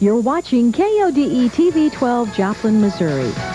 You're watching KODE TV 12 Joplin, Missouri.